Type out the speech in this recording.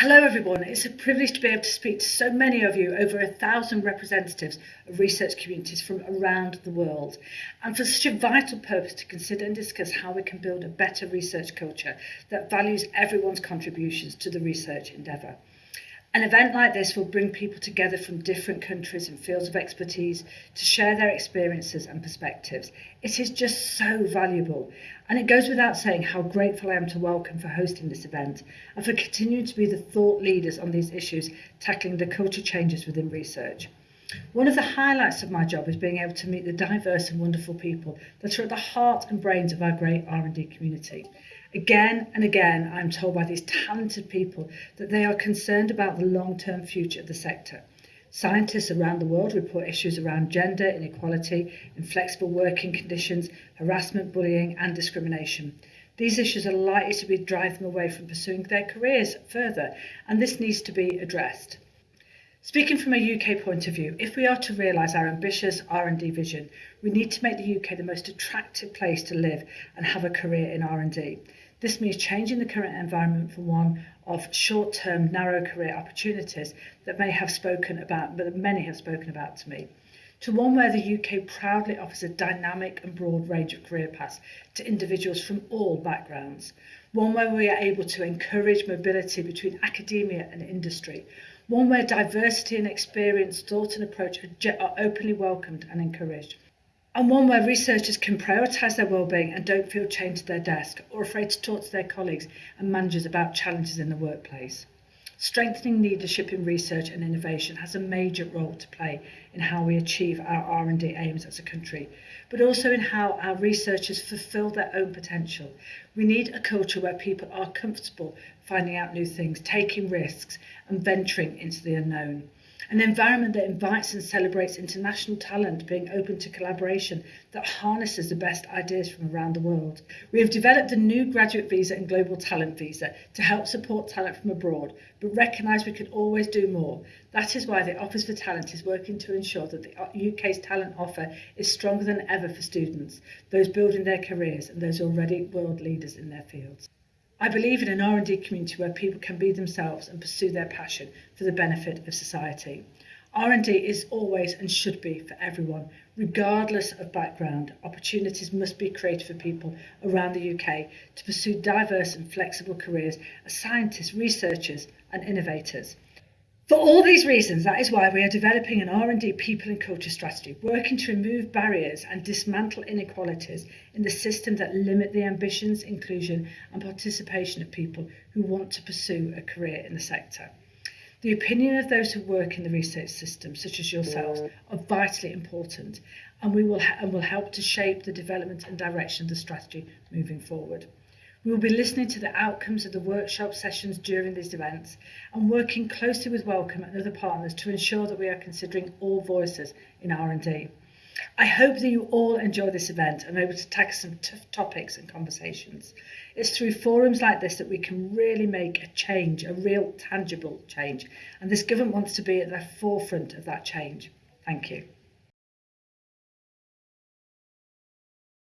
Hello everyone, it's a privilege to be able to speak to so many of you, over a thousand representatives of research communities from around the world. And for such a vital purpose to consider and discuss how we can build a better research culture that values everyone's contributions to the research endeavour. An event like this will bring people together from different countries and fields of expertise to share their experiences and perspectives. It is just so valuable, and it goes without saying how grateful I am to Welcome for hosting this event and for continuing to be the thought leaders on these issues, tackling the culture changes within research. One of the highlights of my job is being able to meet the diverse and wonderful people that are at the heart and brains of our great R&D community. Again and again, I'm told by these talented people that they are concerned about the long-term future of the sector. Scientists around the world report issues around gender inequality, inflexible working conditions, harassment, bullying and discrimination. These issues are likely to be driving them away from pursuing their careers further, and this needs to be addressed. Speaking from a UK point of view, if we are to realise our ambitious R&D vision, we need to make the UK the most attractive place to live and have a career in R&D. This means changing the current environment from one of short-term, narrow career opportunities that may have spoken about, but that many have spoken about to me, to one where the UK proudly offers a dynamic and broad range of career paths to individuals from all backgrounds, one where we are able to encourage mobility between academia and industry, one where diversity in experience, thought and approach are openly welcomed and encouraged and one where researchers can prioritise their wellbeing and don't feel chained to their desk or afraid to talk to their colleagues and managers about challenges in the workplace. Strengthening leadership in research and innovation has a major role to play in how we achieve our R&D aims as a country, but also in how our researchers fulfil their own potential. We need a culture where people are comfortable finding out new things, taking risks and venturing into the unknown. An environment that invites and celebrates international talent being open to collaboration that harnesses the best ideas from around the world. We have developed a new graduate visa and global talent visa to help support talent from abroad, but recognise we could always do more. That is why the Office for Talent is working to ensure that the UK's uh, talent offer is stronger than ever for students, those building their careers and those already world leaders in their fields. I believe in an R&D community where people can be themselves and pursue their passion for the benefit of society. R&D is always and should be for everyone, regardless of background. Opportunities must be created for people around the UK to pursue diverse and flexible careers as scientists, researchers and innovators. For all these reasons, that is why we are developing an R&D people and culture strategy, working to remove barriers and dismantle inequalities in the system that limit the ambitions, inclusion and participation of people who want to pursue a career in the sector. The opinion of those who work in the research system, such as yourselves, mm. are vitally important and, we will, and will help to shape the development and direction of the strategy moving forward. We will be listening to the outcomes of the workshop sessions during these events and working closely with Welcome and other partners to ensure that we are considering all voices in R&D. I hope that you all enjoy this event and are able to tackle some tough topics and conversations. It's through forums like this that we can really make a change, a real tangible change, and this government wants to be at the forefront of that change. Thank you.